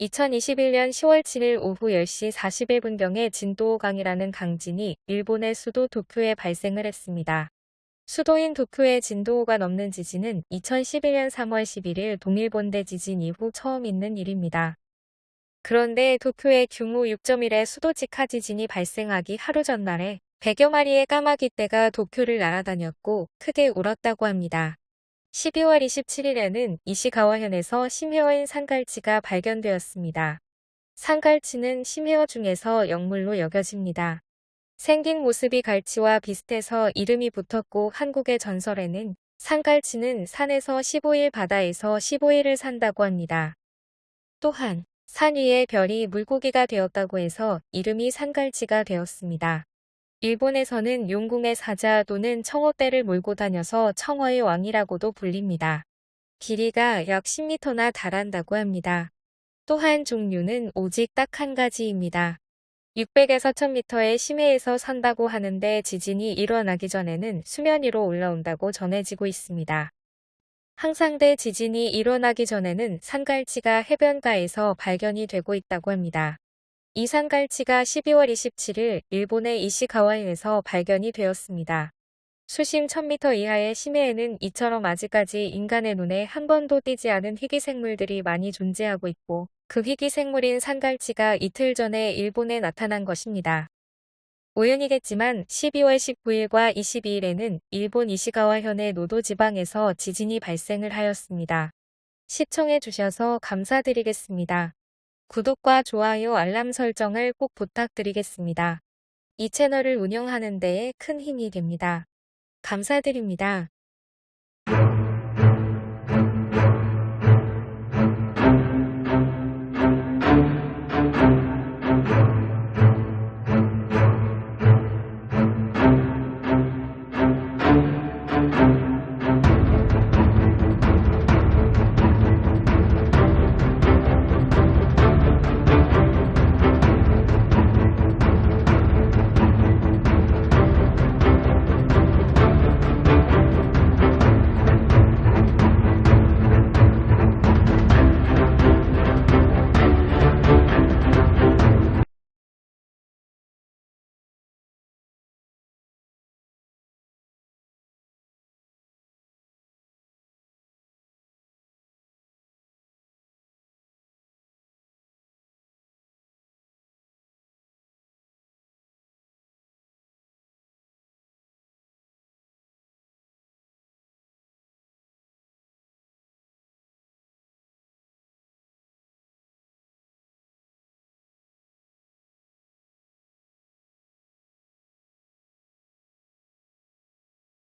2021년 10월 7일 오후 10시 41분경에 진도 5강이라는 강진이 일본의 수도 도쿄에 발생을 했습니다. 수도인 도쿄의 진도 5가 넘는 지진은 2011년 3월 11일 동일본대 지진 이후 처음 있는 일입니다. 그런데 도쿄의 규모 6.1의 수도 직하 지진이 발생하기 하루 전날에 100여 마리의 까마귀 떼가 도쿄를 날아다녔고 크게 울었다고 합니다. 12월 27일에는 이시가와현에서 심해어인 산갈치가 발견되었습니다. 산갈치는 심해어 중에서 영물로 여겨집니다. 생긴 모습이 갈치와 비슷해서 이름이 붙었고 한국의 전설에는 산갈치는 산에서 15일 바다에서 15일을 산다고 합니다. 또한 산 위에 별이 물고기가 되었다고 해서 이름이 산갈치가 되었습니다. 일본에서는 용궁의 사자 또는 청어떼를 몰고 다녀서 청어의 왕이라고도 불립니다. 길이가 약 10m나 달한다고 합니다. 또한 종류는 오직 딱 한 가지입니다. 600에서 1000m의 심해에서 산다고 하는데 지진이 일어나기 전에는 수면 위로 올라온다고 전해지고 있습니다. 항상대 지진이 일어나기 전에는 산갈치가 해변가에서 발견이 되고 있다고 합니다. 이 산갈치가 12월 27일 일본의 이시가와현에서 발견이 되었습니다. 수심 1000m 이하의 심해에는 이처럼 아직까지 인간의 눈에 한 번도 띄지 않은 희귀생물들이 많이 존재하고 있고 그 희귀생물인 산갈치가 이틀 전에 일본에 나타난 것입니다. 우연이겠지만 12월 19일과 22일에는 일본 이시가와현의 노도 지방에서 지진이 발생을 하였습니다. 시청해 주셔서 감사드리겠습니다. 구독과 좋아요 알람 설정을 꼭 부탁드리겠습니다. 이 채널을 운영하는 데에 큰 힘이 됩니다. 감사드립니다.